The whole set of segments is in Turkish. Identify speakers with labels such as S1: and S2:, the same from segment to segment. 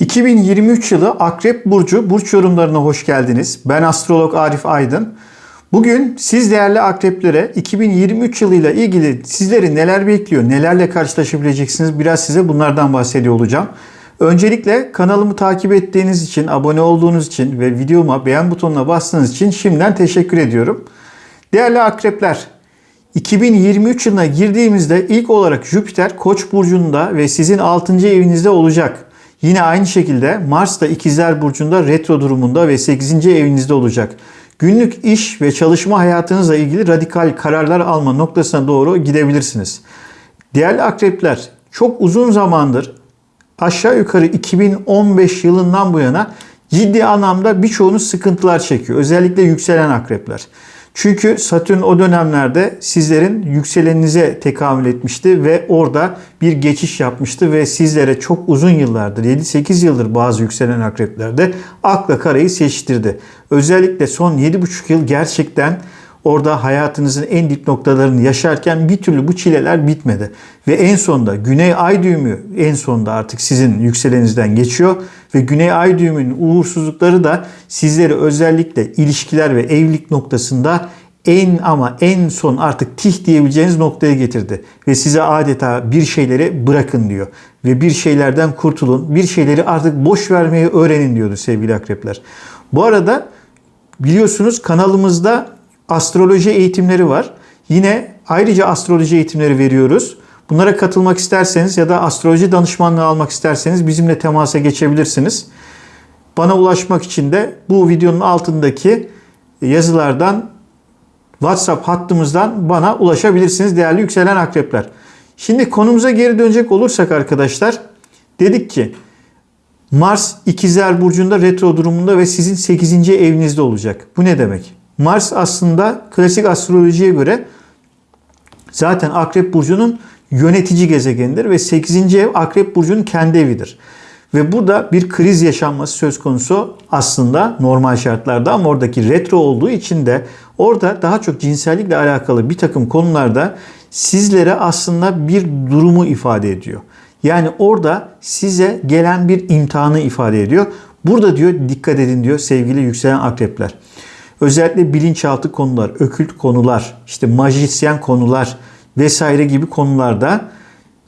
S1: 2023 yılı Akrep Burcu Burç yorumlarına hoş geldiniz. Ben astrolog Arif Aydın. Bugün siz değerli akreplere 2023 yılıyla ilgili sizleri neler bekliyor, nelerle karşılaşabileceksiniz biraz size bunlardan bahsediyor olacağım. Öncelikle kanalımı takip ettiğiniz için, abone olduğunuz için ve videoma beğen butonuna bastığınız için şimdiden teşekkür ediyorum. Değerli akrepler, 2023 yılına girdiğimizde ilk olarak Jüpiter Koç burcunda ve sizin 6. evinizde olacak. Yine aynı şekilde Mars da İkizler burcunda retro durumunda ve 8. evinizde olacak. Günlük iş ve çalışma hayatınızla ilgili radikal kararlar alma noktasına doğru gidebilirsiniz. Değerli akrepler, çok uzun zamandır aşağı yukarı 2015 yılından bu yana ciddi anlamda birçoğunuz sıkıntılar çekiyor. Özellikle yükselen akrepler. Çünkü Satürn o dönemlerde sizlerin yükseleninize tekamül etmişti ve orada bir geçiş yapmıştı ve sizlere çok uzun yıllardır 7-8 yıldır bazı yükselen akreplerde akla karayı seçtirdi. Özellikle son 7,5 yıl gerçekten orada hayatınızın en dip noktalarını yaşarken bir türlü bu çileler bitmedi. Ve en sonunda Güney Ay düğümü en sonunda artık sizin yükselenizden geçiyor ve Güney Ay düğümünün uğursuzlukları da sizleri özellikle ilişkiler ve evlilik noktasında en ama en son artık tih diyebileceğiniz noktaya getirdi. Ve size adeta bir şeyleri bırakın diyor. Ve bir şeylerden kurtulun. Bir şeyleri artık boş vermeyi öğrenin diyordu sevgili akrepler. Bu arada biliyorsunuz kanalımızda astroloji eğitimleri var. Yine ayrıca astroloji eğitimleri veriyoruz. Bunlara katılmak isterseniz ya da astroloji danışmanlığı almak isterseniz bizimle temasa geçebilirsiniz. Bana ulaşmak için de bu videonun altındaki yazılardan WhatsApp hattımızdan bana ulaşabilirsiniz değerli yükselen akrepler. Şimdi konumuza geri dönecek olursak arkadaşlar dedik ki Mars ikizler burcunda retro durumunda ve sizin 8. evinizde olacak. Bu ne demek? Mars aslında klasik astrolojiye göre zaten Akrep Burcu'nun yönetici gezegenidir ve 8. ev Akrep Burcu'nun kendi evidir. Ve burada bir kriz yaşanması söz konusu aslında normal şartlarda ama oradaki retro olduğu için de orada daha çok cinsellikle alakalı bir takım konularda sizlere aslında bir durumu ifade ediyor. Yani orada size gelen bir imtihanı ifade ediyor. Burada diyor dikkat edin diyor sevgili yükselen akrepler. Özellikle bilinçaltı konular, ökült konular, işte majisyen konular vesaire gibi konularda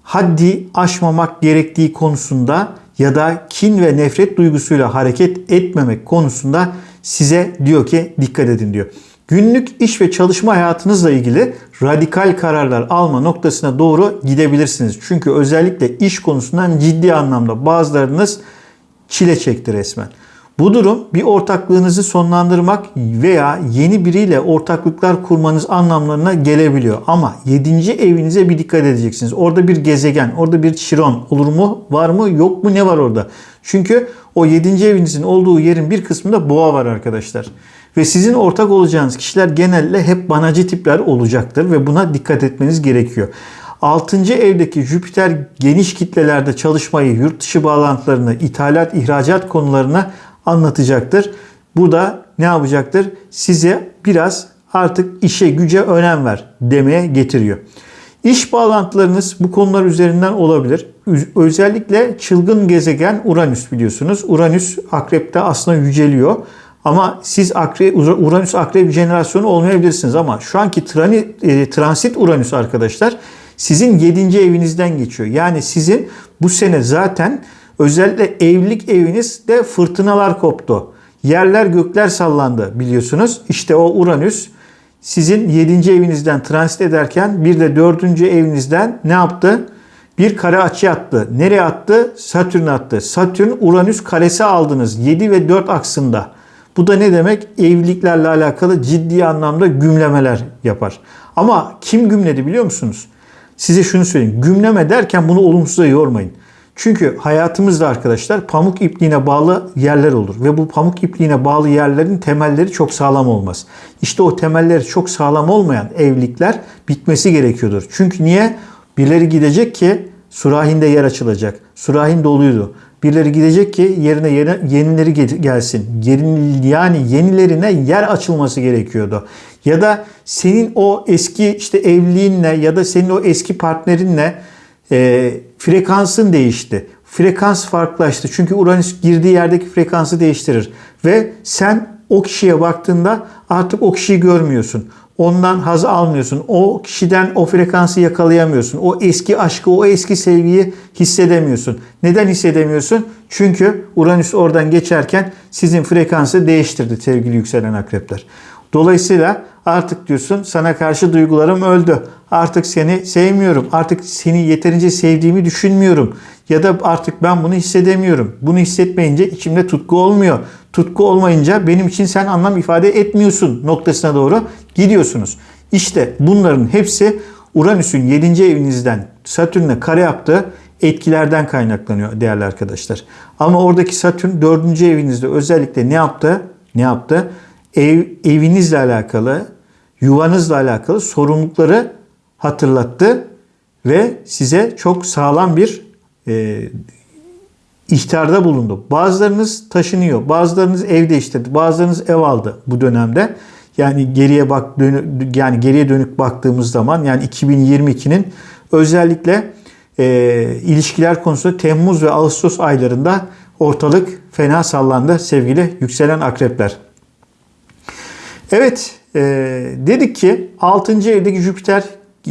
S1: haddi aşmamak gerektiği konusunda ya da kin ve nefret duygusuyla hareket etmemek konusunda size diyor ki dikkat edin diyor. Günlük iş ve çalışma hayatınızla ilgili radikal kararlar alma noktasına doğru gidebilirsiniz. Çünkü özellikle iş konusundan ciddi anlamda bazılarınız çile çekti resmen. Bu durum bir ortaklığınızı sonlandırmak veya yeni biriyle ortaklıklar kurmanız anlamlarına gelebiliyor. Ama 7. evinize bir dikkat edeceksiniz. Orada bir gezegen, orada bir çiron olur mu, var mı, yok mu, ne var orada? Çünkü o 7. evinizin olduğu yerin bir kısmında boğa var arkadaşlar. Ve sizin ortak olacağınız kişiler genelde hep banacı tipler olacaktır ve buna dikkat etmeniz gerekiyor. 6. evdeki Jüpiter geniş kitlelerde çalışmayı, yurt dışı bağlantılarını, ithalat, ihracat konularına anlatacaktır. Bu da ne yapacaktır? Size biraz artık işe güce önem ver demeye getiriyor. İş bağlantılarınız bu konular üzerinden olabilir. Özellikle çılgın gezegen Uranüs biliyorsunuz. Uranüs akrepte aslında yüceliyor. Ama siz akrep, Uranüs akrep jenerasyonu olmayabilirsiniz. Ama şu anki trani, e, transit Uranüs arkadaşlar sizin 7. evinizden geçiyor. Yani sizin bu sene zaten Özellikle evlilik evinizde fırtınalar koptu. Yerler gökler sallandı biliyorsunuz. İşte o Uranüs sizin 7. evinizden transit ederken bir de 4. evinizden ne yaptı? Bir kare açı attı. Nereye attı? Satürn attı. Satürn Uranüs karesi aldınız 7 ve 4 aksında. Bu da ne demek? Evliliklerle alakalı ciddi anlamda gümlemeler yapar. Ama kim gümledi biliyor musunuz? Size şunu söyleyeyim. Gümleme derken bunu olumsuza yormayın. Çünkü hayatımızda arkadaşlar pamuk ipliğine bağlı yerler olur ve bu pamuk ipliğine bağlı yerlerin temelleri çok sağlam olmaz. İşte o temelleri çok sağlam olmayan evlilikler bitmesi gerekiyordur. Çünkü niye? Birileri gidecek ki surahinde yer açılacak. Surahin doluydu. Birileri gidecek ki yerine yenileri gelsin. yani yenilerine yer açılması gerekiyordu. Ya da senin o eski işte evliliğinle ya da senin o eski partnerinle e, frekansın değişti. frekans farklılaştı. Çünkü Uranüs girdiği yerdeki frekansı değiştirir. Ve sen o kişiye baktığında artık o kişiyi görmüyorsun. Ondan haz almıyorsun. O kişiden o frekansı yakalayamıyorsun. O eski aşkı, o eski sevgiyi hissedemiyorsun. Neden hissedemiyorsun? Çünkü Uranüs oradan geçerken sizin frekansı değiştirdi sevgili yükselen akrepler. Dolayısıyla artık diyorsun sana karşı duygularım öldü. Artık seni sevmiyorum. Artık seni yeterince sevdiğimi düşünmüyorum. Ya da artık ben bunu hissedemiyorum. Bunu hissetmeyince içimde tutku olmuyor. Tutku olmayınca benim için sen anlam ifade etmiyorsun noktasına doğru gidiyorsunuz. İşte bunların hepsi Uranüs'ün 7. evinizden Satürn'e kare yaptığı etkilerden kaynaklanıyor değerli arkadaşlar. Ama oradaki Satürn 4. evinizde özellikle ne yaptı? Ne yaptı? Ev, evinizle alakalı, yuvanızla alakalı sorumlulukları hatırlattı ve size çok sağlam bir e, ihtarda bulundu. Bazılarınız taşınıyor, bazılarınız ev değiştirdi, bazılarınız ev aldı bu dönemde. Yani geriye bak dönü, yani geriye dönük baktığımız zaman yani 2022'nin özellikle e, ilişkiler konusunda Temmuz ve Ağustos aylarında ortalık fena sallandı sevgili yükselen akrepler. Evet e, dedik ki 6. evdeki Jüpiter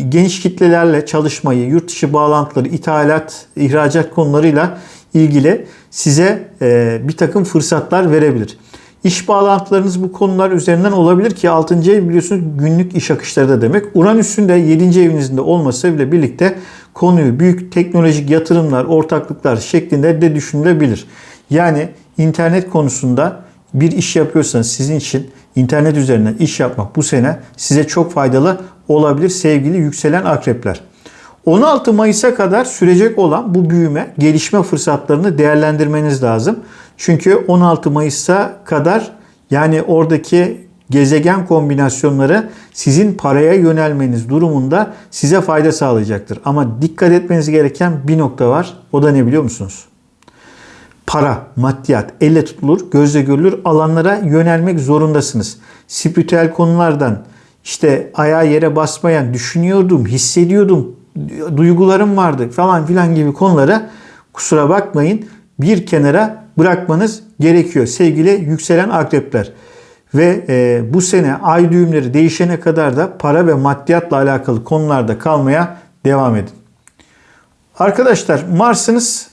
S1: geniş kitlelerle çalışmayı, yurt dışı bağlantıları, ithalat, ihracat konularıyla ilgili size e, bir takım fırsatlar verebilir. İş bağlantılarınız bu konular üzerinden olabilir ki 6. ev biliyorsunuz günlük iş akışları da demek. Uranüs'ün de 7. evinizde olması ile birlikte konuyu büyük teknolojik yatırımlar, ortaklıklar şeklinde de düşünülebilir. Yani internet konusunda bir iş yapıyorsanız sizin için internet üzerinden iş yapmak bu sene size çok faydalı olabilir sevgili yükselen akrepler. 16 Mayıs'a kadar sürecek olan bu büyüme, gelişme fırsatlarını değerlendirmeniz lazım. Çünkü 16 Mayıs'a kadar yani oradaki gezegen kombinasyonları sizin paraya yönelmeniz durumunda size fayda sağlayacaktır. Ama dikkat etmeniz gereken bir nokta var. O da ne biliyor musunuz? Para, maddiyat, elle tutulur, gözle görülür alanlara yönelmek zorundasınız. Spiritüel konulardan işte ayağa yere basmayan, düşünüyordum, hissediyordum, duygularım vardı falan filan gibi konulara kusura bakmayın bir kenara bırakmanız gerekiyor sevgili yükselen akrepler. Ve e, bu sene ay düğümleri değişene kadar da para ve maddiyatla alakalı konularda kalmaya devam edin. Arkadaşlar Mars'ınız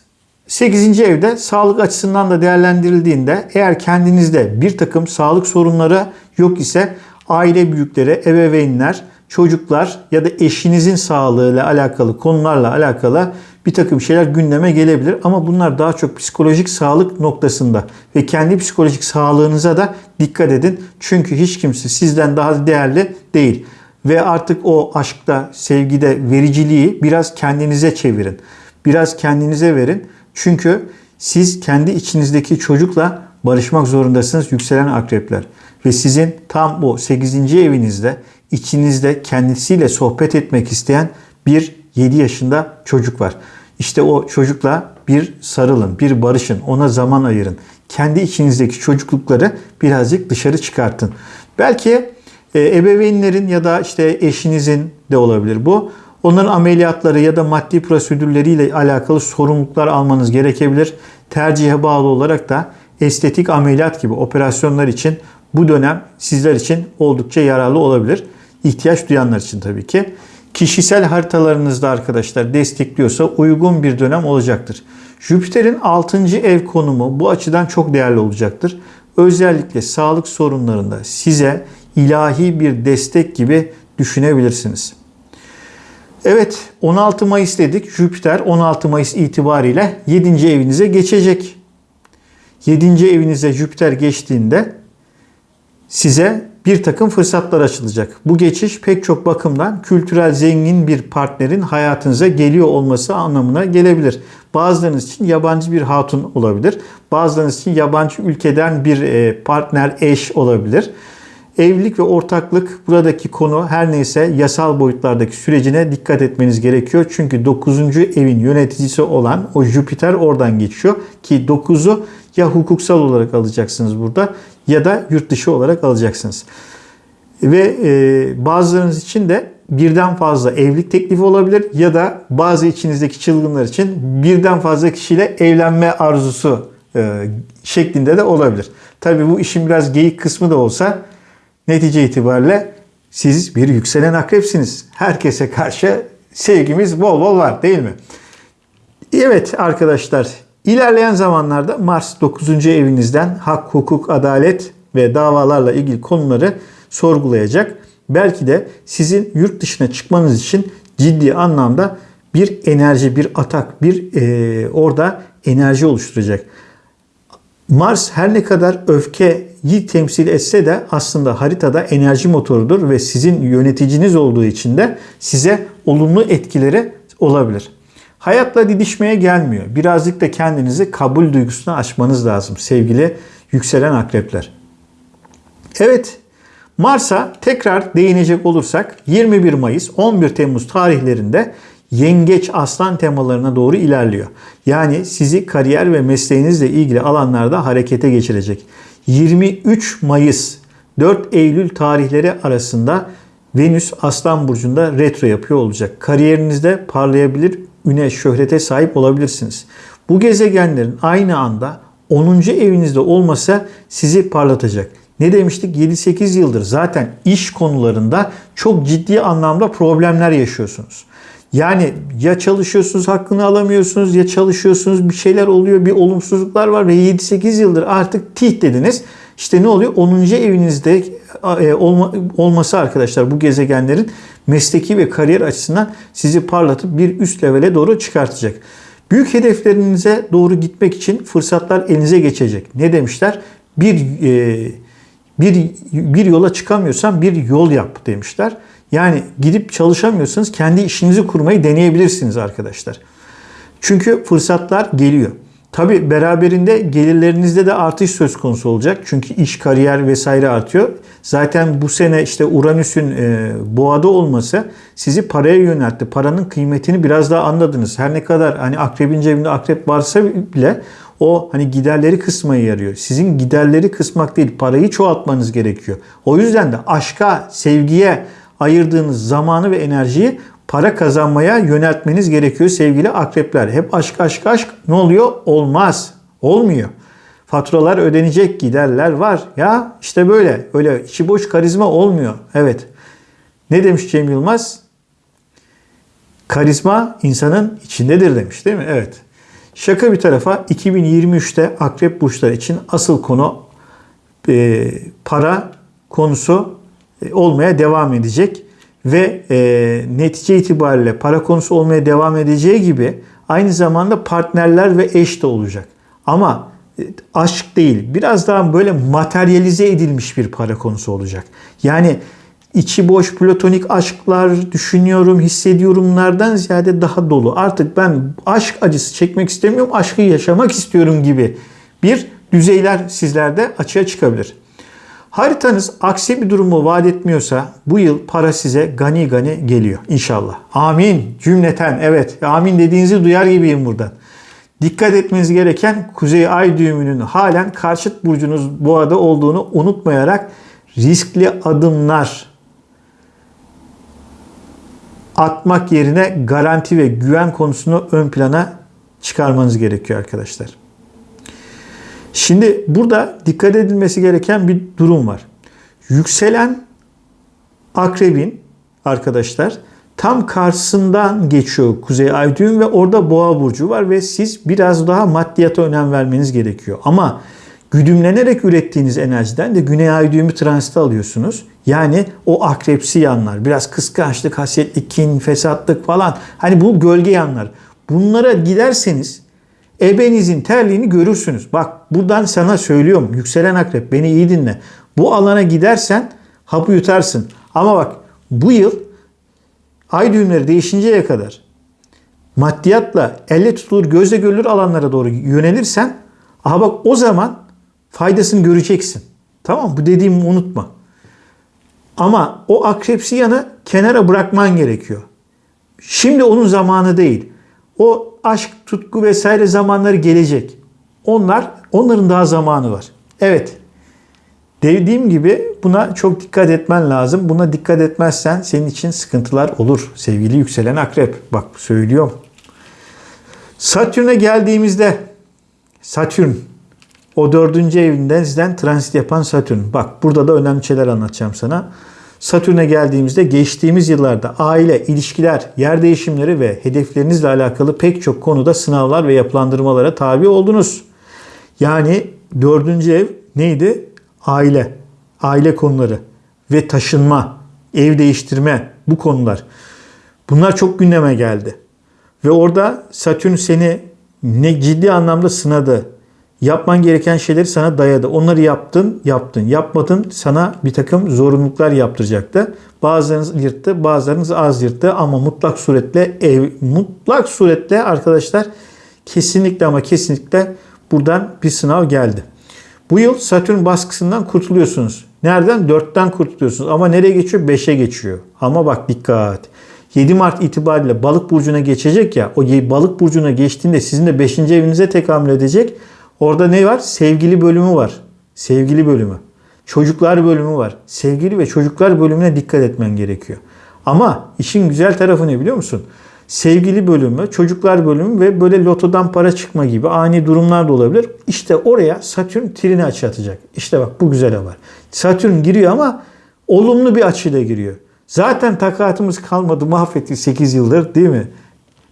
S1: 8. evde sağlık açısından da değerlendirildiğinde eğer kendinizde bir takım sağlık sorunları yok ise aile büyükleri, ebeveynler, çocuklar ya da eşinizin sağlığıyla alakalı konularla alakalı bir takım şeyler gündeme gelebilir. Ama bunlar daha çok psikolojik sağlık noktasında ve kendi psikolojik sağlığınıza da dikkat edin. Çünkü hiç kimse sizden daha değerli değil. Ve artık o aşkta, sevgide vericiliği biraz kendinize çevirin. Biraz kendinize verin. Çünkü siz kendi içinizdeki çocukla barışmak zorundasınız yükselen akrepler. Ve sizin tam bu 8. evinizde içinizde kendisiyle sohbet etmek isteyen bir 7 yaşında çocuk var. İşte o çocukla bir sarılın, bir barışın, ona zaman ayırın. Kendi içinizdeki çocuklukları birazcık dışarı çıkartın. Belki e, ebeveynlerin ya da işte eşinizin de olabilir bu. Onların ameliyatları ya da maddi prosedürleriyle alakalı sorumluluklar almanız gerekebilir. Tercihe bağlı olarak da estetik ameliyat gibi operasyonlar için bu dönem sizler için oldukça yararlı olabilir. İhtiyaç duyanlar için tabii ki. Kişisel haritalarınızda arkadaşlar destekliyorsa uygun bir dönem olacaktır. Jüpiter'in 6. ev konumu bu açıdan çok değerli olacaktır. Özellikle sağlık sorunlarında size ilahi bir destek gibi düşünebilirsiniz. Evet 16 Mayıs dedik. Jüpiter 16 Mayıs itibariyle 7. evinize geçecek. 7. evinize Jüpiter geçtiğinde size bir takım fırsatlar açılacak. Bu geçiş pek çok bakımdan kültürel zengin bir partnerin hayatınıza geliyor olması anlamına gelebilir. Bazılarınız için yabancı bir hatun olabilir. Bazılarınız için yabancı ülkeden bir e, partner, eş olabilir. Evlilik ve ortaklık buradaki konu her neyse yasal boyutlardaki sürecine dikkat etmeniz gerekiyor. Çünkü 9. evin yöneticisi olan o Jüpiter oradan geçiyor. Ki 9'u ya hukuksal olarak alacaksınız burada ya da yurt dışı olarak alacaksınız. Ve e, bazılarınız için de birden fazla evlilik teklifi olabilir ya da bazı içinizdeki çılgınlar için birden fazla kişiyle evlenme arzusu e, şeklinde de olabilir. Tabii bu işin biraz geyik kısmı da olsa netice itibariyle siz bir yükselen akrepsiniz. Herkese karşı sevgimiz bol bol var değil mi? Evet arkadaşlar ilerleyen zamanlarda Mars 9. evinizden hak, hukuk, adalet ve davalarla ilgili konuları sorgulayacak. Belki de sizin yurt dışına çıkmanız için ciddi anlamda bir enerji, bir atak, bir e, orada enerji oluşturacak. Mars her ne kadar öfkeyi temsil etse de aslında haritada enerji motorudur ve sizin yöneticiniz olduğu için de size olumlu etkileri olabilir. Hayatla didişmeye gelmiyor. Birazcık da kendinizi kabul duygusuna açmanız lazım sevgili yükselen akrepler. Evet, Mars'a tekrar değinecek olursak 21 Mayıs 11 Temmuz tarihlerinde yengeç aslan temalarına doğru ilerliyor. Yani sizi kariyer ve mesleğinizle ilgili alanlarda harekete geçirecek. 23 Mayıs 4 Eylül tarihleri arasında Venüs Aslan Burcu'nda retro yapıyor olacak. Kariyerinizde parlayabilir, üne, şöhrete sahip olabilirsiniz. Bu gezegenlerin aynı anda 10. evinizde olmasa sizi parlatacak. Ne demiştik? 7-8 yıldır zaten iş konularında çok ciddi anlamda problemler yaşıyorsunuz. Yani ya çalışıyorsunuz hakkını alamıyorsunuz ya çalışıyorsunuz bir şeyler oluyor bir olumsuzluklar var ve 7-8 yıldır artık tih dediniz. İşte ne oluyor? 10. evinizde e, olma, olması arkadaşlar bu gezegenlerin mesleki ve kariyer açısından sizi parlatıp bir üst levele doğru çıkartacak. Büyük hedeflerinize doğru gitmek için fırsatlar elinize geçecek. Ne demişler? Bir e, bir bir yola çıkamıyorsan bir yol yap demişler. Yani gidip çalışamıyorsanız kendi işinizi kurmayı deneyebilirsiniz arkadaşlar. Çünkü fırsatlar geliyor. Tabi beraberinde gelirlerinizde de artış söz konusu olacak. Çünkü iş, kariyer vesaire artıyor. Zaten bu sene işte Uranüs'ün e, boğada olması sizi paraya yöneltti. Paranın kıymetini biraz daha anladınız. Her ne kadar hani akrebin cebinde akrep varsa bile o hani giderleri kısmaya yarıyor. Sizin giderleri kısmak değil, parayı çoğaltmanız gerekiyor. O yüzden de aşka, sevgiye ayırdığınız zamanı ve enerjiyi para kazanmaya yöneltmeniz gerekiyor sevgili akrepler. Hep aşk aşk aşk ne oluyor? Olmaz. Olmuyor. Faturalar ödenecek, giderler var. Ya işte böyle. Öyle içi boş karizma olmuyor. Evet. Ne demiş Cem Yılmaz? Karizma insanın içindedir demiş değil mi? Evet. Şaka bir tarafa 2023'te akrep burçları için asıl konu e, para konusu olmaya devam edecek ve e, netice itibariyle para konusu olmaya devam edeceği gibi aynı zamanda partnerler ve eş de olacak. Ama e, aşk değil biraz daha böyle materyalize edilmiş bir para konusu olacak. Yani içi boş platonik aşklar düşünüyorum, hissediyorumlardan ziyade daha dolu. Artık ben aşk acısı çekmek istemiyorum, aşkı yaşamak istiyorum gibi bir düzeyler sizlerde açığa çıkabilir. Haritanız aksi bir durumu vaat etmiyorsa bu yıl para size gani gani geliyor inşallah. Amin cümleten evet amin dediğinizi duyar gibiyim buradan. Dikkat etmeniz gereken Kuzey Ay düğümünün halen karşıt burcunuz boğada olduğunu unutmayarak riskli adımlar atmak yerine garanti ve güven konusunu ön plana çıkarmanız gerekiyor arkadaşlar. Şimdi burada dikkat edilmesi gereken bir durum var. Yükselen akrebin arkadaşlar tam karşısından geçiyor Kuzey Ay düğüm ve orada Boğa burcu var ve siz biraz daha maddiyata önem vermeniz gerekiyor. Ama güdümlenerek ürettiğiniz enerjiden de Güney Ay düğümü transite alıyorsunuz. Yani o akrepsi yanlar, biraz kıskançlık, hasetlik, kin, fesatlık falan. Hani bu gölge yanlar. Bunlara giderseniz ebenizin terliğini görürsünüz. Bak buradan sana söylüyorum. Yükselen akrep beni iyi dinle. Bu alana gidersen hapı yutarsın. Ama bak bu yıl ay düğümleri değişinceye kadar maddiyatla elle tutulur, gözle görülür alanlara doğru yönelirsen aha bak o zaman faydasını göreceksin. Tamam Bu dediğimi unutma. Ama o akrepsi yanı kenara bırakman gerekiyor. Şimdi onun zamanı değil. O aşk, tutku vesaire zamanları gelecek. Onlar, onların daha zamanı var. Evet. Dediğim gibi buna çok dikkat etmen lazım. Buna dikkat etmezsen senin için sıkıntılar olur sevgili yükselen akrep. Bak söylüyorum. Satürn'e geldiğimizde Satürn o dördüncü evinden sizden transit yapan Satürn. Bak burada da önemli şeyler anlatacağım sana. Satürn'e geldiğimizde geçtiğimiz yıllarda aile, ilişkiler, yer değişimleri ve hedeflerinizle alakalı pek çok konuda sınavlar ve yapılandırmalara tabi oldunuz. Yani dördüncü ev neydi? Aile, aile konuları ve taşınma, ev değiştirme bu konular. Bunlar çok gündeme geldi. Ve orada Satürn seni ne ciddi anlamda sınadı. Yapman gereken şeyleri sana dayadı. Onları yaptın, yaptın. Yapmadın sana bir takım zorunluluklar yaptıracaktı. Bazılarınız yırttı, bazılarınız az yırttı ama mutlak suretle ev, mutlak suretle arkadaşlar kesinlikle ama kesinlikle buradan bir sınav geldi. Bu yıl Satürn baskısından kurtuluyorsunuz. Nereden? 4'ten kurtuluyorsunuz. Ama nereye geçiyor? 5'e geçiyor. Ama bak dikkat. 7 Mart itibariyle balık burcuna geçecek ya. O balık burcuna geçtiğinde sizin de 5. evinize tekamül edecek. Orada ne var? Sevgili bölümü var. Sevgili bölümü. Çocuklar bölümü var. Sevgili ve çocuklar bölümüne dikkat etmen gerekiyor. Ama işin güzel tarafı ne biliyor musun? Sevgili bölümü, çocuklar bölümü ve böyle lotodan para çıkma gibi ani durumlar da olabilir. İşte oraya Satürn trini açı atacak. İşte bak bu güzel haber. Satürn giriyor ama olumlu bir açıyla giriyor. Zaten takatımız kalmadı mahvetti 8 yıldır değil mi?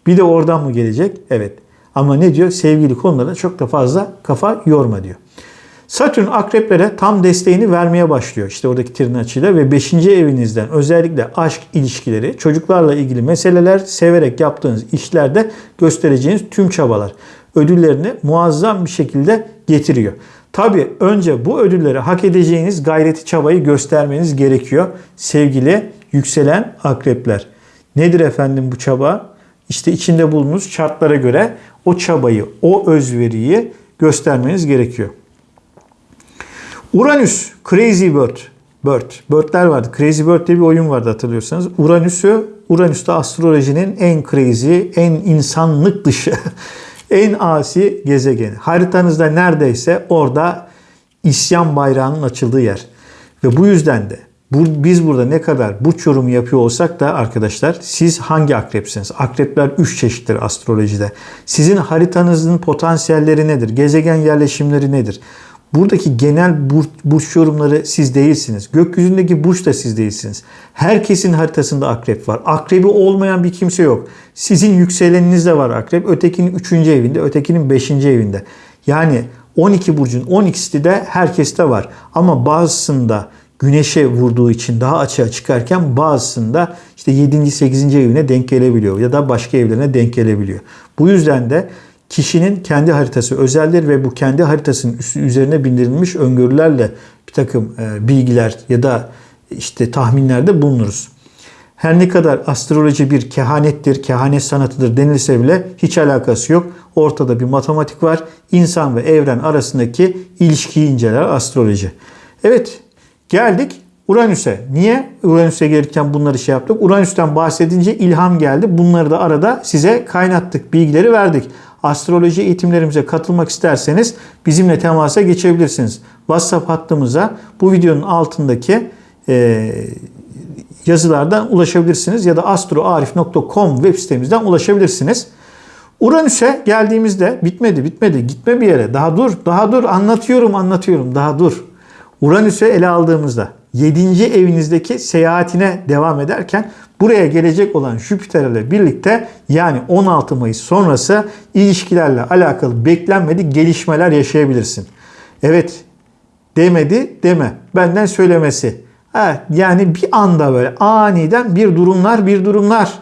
S1: Bir de oradan mı gelecek? Evet. Ama ne diyor? Sevgili konulara çok da fazla kafa yorma diyor. Satürn akreplere tam desteğini vermeye başlıyor. İşte oradaki trin açıyla ve 5. evinizden özellikle aşk ilişkileri, çocuklarla ilgili meseleler, severek yaptığınız işlerde göstereceğiniz tüm çabalar ödüllerini muazzam bir şekilde getiriyor. Tabi önce bu ödülleri hak edeceğiniz gayreti çabayı göstermeniz gerekiyor sevgili yükselen akrepler. Nedir efendim bu çaba? İşte içinde bulunduğunuz şartlara göre o çabayı, o özveriyi göstermeniz gerekiyor. Uranüs, Crazy Bird. Bird. Birdler vardı. Crazy Bird diye bir oyun vardı hatırlıyorsanız. Uranüs'ü, Uranüs'te astrolojinin en crazy, en insanlık dışı, en asi gezegeni. Haritanızda neredeyse orada isyan bayrağının açıldığı yer. Ve bu yüzden de bu, biz burada ne kadar burç yorumu yapıyor olsak da arkadaşlar siz hangi akrepsiniz? Akrepler 3 çeşittir astrolojide. Sizin haritanızın potansiyelleri nedir? Gezegen yerleşimleri nedir? Buradaki genel burç, burç yorumları siz değilsiniz. Gökyüzündeki burç da siz değilsiniz. Herkesin haritasında akrep var. Akrebi olmayan bir kimse yok. Sizin yükseleninizde de var akrep. Ötekinin 3. evinde, ötekinin 5. evinde. Yani 12 burcun 12'si de herkeste var. Ama bazısında güneşe vurduğu için daha açığa çıkarken bazısında işte 7. 8. evine denk gelebiliyor ya da başka evlerine denk gelebiliyor. Bu yüzden de kişinin kendi haritası özeldir ve bu kendi haritasının üzerine bindirilmiş öngörülerle bir takım e, bilgiler ya da işte tahminlerde bulunuruz. Her ne kadar astroloji bir kehanettir, kehanet sanatıdır denilse bile hiç alakası yok. Ortada bir matematik var. İnsan ve evren arasındaki ilişkiyi inceler astroloji. Evet geldik Uranüs'e. Niye Uranüs'e gelirken bunları şey yaptık? Uranüs'ten bahsedince ilham geldi. Bunları da arada size kaynattık, bilgileri verdik astroloji eğitimlerimize katılmak isterseniz bizimle temasa geçebilirsiniz. WhatsApp hattımıza bu videonun altındaki e, yazılardan ulaşabilirsiniz ya da astroarif.com web sitemizden ulaşabilirsiniz. Uranüs'e geldiğimizde bitmedi bitmedi gitme bir yere daha dur daha dur anlatıyorum anlatıyorum daha dur. Uranüs'ü ele aldığımızda 7. evinizdeki seyahatine devam ederken buraya gelecek olan Jüpiter ile birlikte yani 16 Mayıs sonrası ilişkilerle alakalı beklenmedik gelişmeler yaşayabilirsin. Evet demedi deme. Benden söylemesi. Ha, yani bir anda böyle aniden bir durumlar bir durumlar.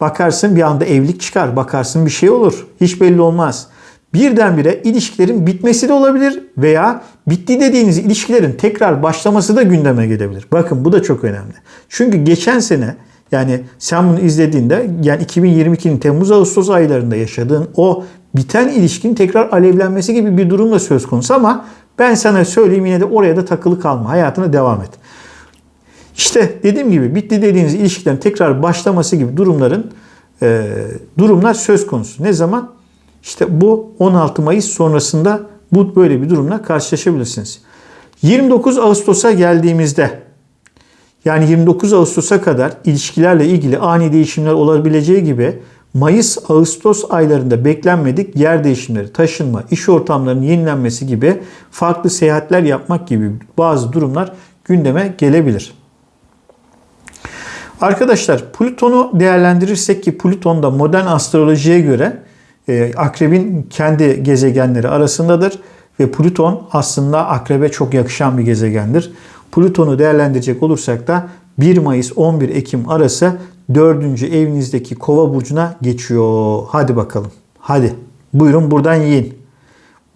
S1: Bakarsın bir anda evlilik çıkar. Bakarsın bir şey olur. Hiç belli olmaz birdenbire ilişkilerin bitmesi de olabilir veya bitti dediğiniz ilişkilerin tekrar başlaması da gündeme gelebilir. Bakın bu da çok önemli. Çünkü geçen sene yani sen bunu izlediğinde yani 2022'nin Temmuz-Ağustos aylarında yaşadığın o biten ilişkin tekrar alevlenmesi gibi bir durum da söz konusu ama ben sana söyleyeyim yine de oraya da takılı kalma. Hayatına devam et. İşte dediğim gibi bitti dediğiniz ilişkilerin tekrar başlaması gibi durumların e, durumlar söz konusu. Ne zaman? İşte bu 16 Mayıs sonrasında bu böyle bir durumla karşılaşabilirsiniz. 29 Ağustos'a geldiğimizde yani 29 Ağustos'a kadar ilişkilerle ilgili ani değişimler olabileceği gibi Mayıs-Ağustos aylarında beklenmedik yer değişimleri, taşınma, iş ortamlarının yenilenmesi gibi farklı seyahatler yapmak gibi bazı durumlar gündeme gelebilir. Arkadaşlar Plüton'u değerlendirirsek ki Plüton da modern astrolojiye göre akrebin kendi gezegenleri arasındadır ve Plüton aslında akrebe çok yakışan bir gezegendir. Plüton'u değerlendirecek olursak da 1 Mayıs 11 Ekim arası 4. evinizdeki Kova burcuna geçiyor. Hadi bakalım. Hadi. Buyurun buradan yiyin.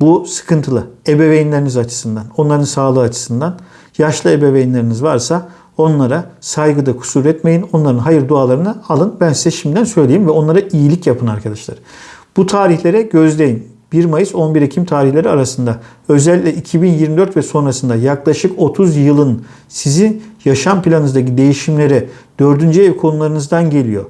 S1: Bu sıkıntılı. Ebeveynleriniz açısından, onların sağlığı açısından. Yaşlı ebeveynleriniz varsa onlara saygıda kusur etmeyin. Onların hayır dualarını alın. Ben size şimdiden söyleyeyim ve onlara iyilik yapın arkadaşlar. Bu tarihlere gözleyin. 1 Mayıs 11 Ekim tarihleri arasında özellikle 2024 ve sonrasında yaklaşık 30 yılın sizin yaşam planınızdaki değişimleri 4. ev konularınızdan geliyor.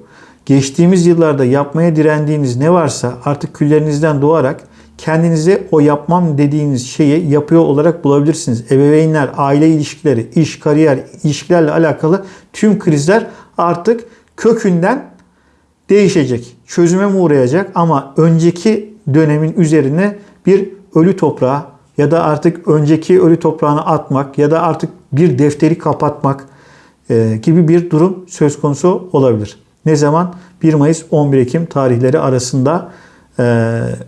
S1: Geçtiğimiz yıllarda yapmaya direndiğiniz ne varsa artık küllerinizden doğarak kendinize o yapmam dediğiniz şeyi yapıyor olarak bulabilirsiniz. Ebeveynler, aile ilişkileri, iş, kariyer, ilişkilerle alakalı tüm krizler artık kökünden değişecek. Çözüme mi uğrayacak ama önceki dönemin üzerine bir ölü toprağa ya da artık önceki ölü toprağını atmak ya da artık bir defteri kapatmak e, gibi bir durum söz konusu olabilir. Ne zaman? 1 Mayıs 11 Ekim tarihleri arasında e,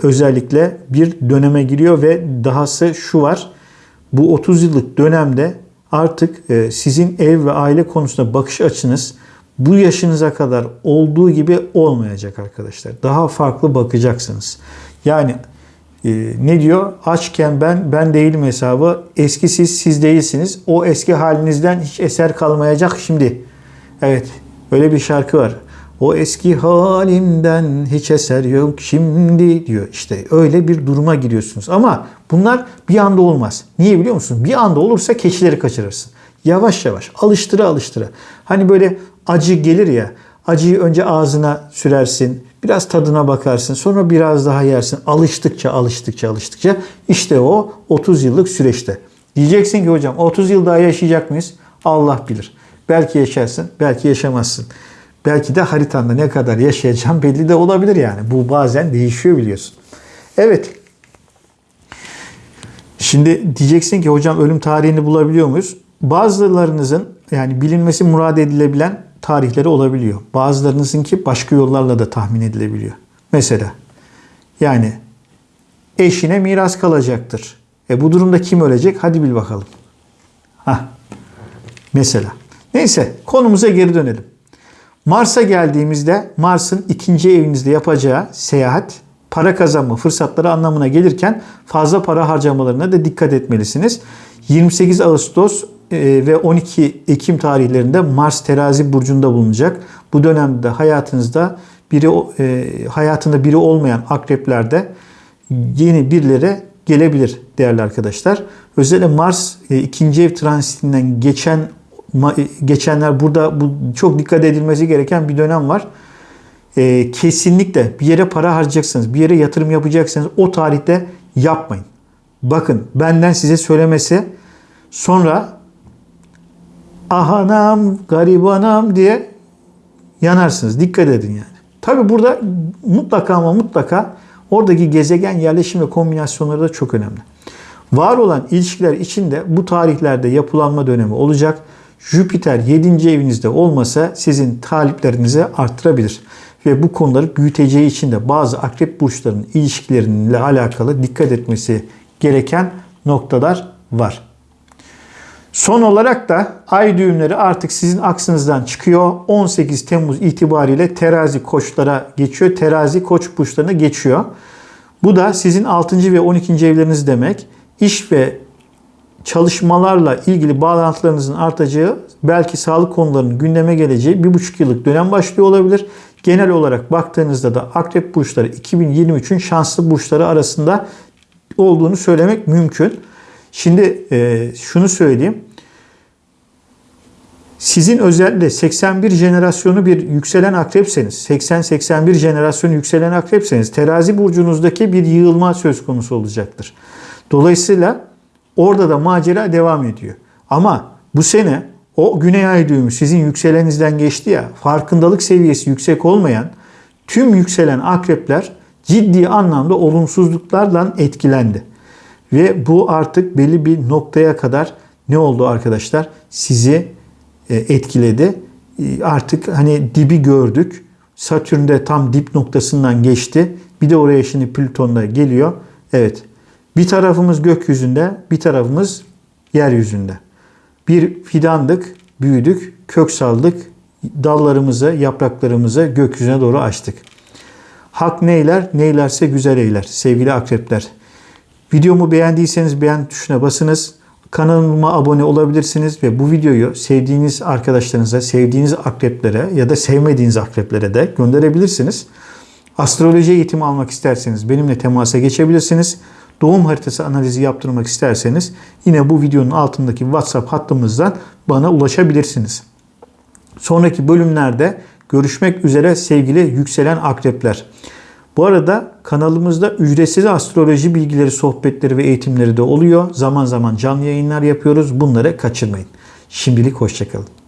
S1: özellikle bir döneme giriyor ve dahası şu var. Bu 30 yıllık dönemde artık e, sizin ev ve aile konusunda bakış açınız bu yaşınıza kadar olduğu gibi olmayacak arkadaşlar. Daha farklı bakacaksınız. Yani e, ne diyor? Açken ben, ben değilim hesabı. Eski siz, siz değilsiniz. O eski halinizden hiç eser kalmayacak şimdi. Evet, öyle bir şarkı var. O eski halimden hiç eser yok şimdi diyor. İşte öyle bir duruma giriyorsunuz. Ama bunlar bir anda olmaz. Niye biliyor musun? Bir anda olursa keçileri kaçırırsın. Yavaş yavaş alıştıra alıştıra. Hani böyle acı gelir ya. Acıyı önce ağzına sürersin. Biraz tadına bakarsın. Sonra biraz daha yersin. Alıştıkça alıştıkça alıştıkça. işte o 30 yıllık süreçte. Diyeceksin ki hocam 30 yıl daha yaşayacak mıyız? Allah bilir. Belki yaşarsın, belki yaşamazsın. Belki de haritanda ne kadar yaşayacağım belli de olabilir yani. Bu bazen değişiyor biliyorsun. Evet. Şimdi diyeceksin ki hocam ölüm tarihini bulabiliyor muyuz? Bazılarınızın yani bilinmesi murad edilebilen tarihleri olabiliyor. Bazılarınızınki başka yollarla da tahmin edilebiliyor. Mesela yani eşine miras kalacaktır. E bu durumda kim ölecek? Hadi bil bakalım. Hah. Mesela. Neyse konumuza geri dönelim. Mars'a geldiğimizde Mars'ın ikinci evinizde yapacağı seyahat para kazanma fırsatları anlamına gelirken fazla para harcamalarına da dikkat etmelisiniz. 28 Ağustos ve 12 Ekim tarihlerinde Mars terazi burcunda bulunacak. Bu dönemde hayatınızda biri e, hayatında biri olmayan akreplerde yeni birileri gelebilir değerli arkadaşlar. Özellikle Mars e, ikinci ev transitinden geçen geçenler burada bu çok dikkat edilmesi gereken bir dönem var. kesinlikle bir yere para harcayacaksınız, bir yere yatırım yapacaksınız o tarihte yapmayın. Bakın benden size söylemesi sonra ahanam, garibanam diye yanarsınız. Dikkat edin yani. Tabi burada mutlaka ama mutlaka oradaki gezegen yerleşim ve kombinasyonları da çok önemli. Var olan ilişkiler içinde bu tarihlerde yapılanma dönemi olacak. Jüpiter 7. evinizde olmasa sizin taliplerinizi arttırabilir. Ve bu konuları büyüteceği için de bazı akrep burçlarının ilişkileriyle alakalı dikkat etmesi gereken noktalar var. Son olarak da ay düğümleri artık sizin aksınızdan çıkıyor. 18 Temmuz itibariyle terazi koçlara geçiyor. Terazi koç burçlarına geçiyor. Bu da sizin 6. ve 12. evleriniz demek. İş ve çalışmalarla ilgili bağlantılarınızın artacağı, belki sağlık konularının gündeme geleceği bir buçuk yıllık dönem başlıyor olabilir. Genel olarak baktığınızda da akrep burçları 2023'ün şanslı burçları arasında olduğunu söylemek mümkün. Şimdi e, şunu söyleyeyim. Sizin özellikle 81 jenerasyonu bir yükselen akrepseniz, 80-81 jenerasyonu yükselen akrepseniz terazi burcunuzdaki bir yığılma söz konusu olacaktır. Dolayısıyla Orada da macera devam ediyor. Ama bu sene o güney ay düğümü sizin yükselenizden geçti ya farkındalık seviyesi yüksek olmayan tüm yükselen akrepler ciddi anlamda olumsuzluklarla etkilendi. Ve bu artık belli bir noktaya kadar ne oldu arkadaşlar? Sizi e, etkiledi. E, Artık hani dibi gördük. Satürn de tam dip noktasından geçti. Bir de oraya şimdi Plüton da geliyor. Evet. Bir tarafımız gökyüzünde, bir tarafımız yeryüzünde. Bir fidandık, büyüdük, kök saldık. Dallarımızı, yapraklarımızı gökyüzüne doğru açtık. Hak neyler, neylerse güzel eyler sevgili akrepler. Videomu beğendiyseniz beğen tuşuna basınız. Kanalıma abone olabilirsiniz ve bu videoyu sevdiğiniz arkadaşlarınıza, sevdiğiniz akreplere ya da sevmediğiniz akreplere de gönderebilirsiniz. Astroloji eğitimi almak isterseniz benimle temasa geçebilirsiniz. Doğum haritası analizi yaptırmak isterseniz yine bu videonun altındaki WhatsApp hattımızdan bana ulaşabilirsiniz. Sonraki bölümlerde görüşmek üzere sevgili yükselen akrepler. Bu arada kanalımızda ücretsiz astroloji bilgileri, sohbetleri ve eğitimleri de oluyor. Zaman zaman canlı yayınlar yapıyoruz. Bunları kaçırmayın. Şimdilik hoşçakalın.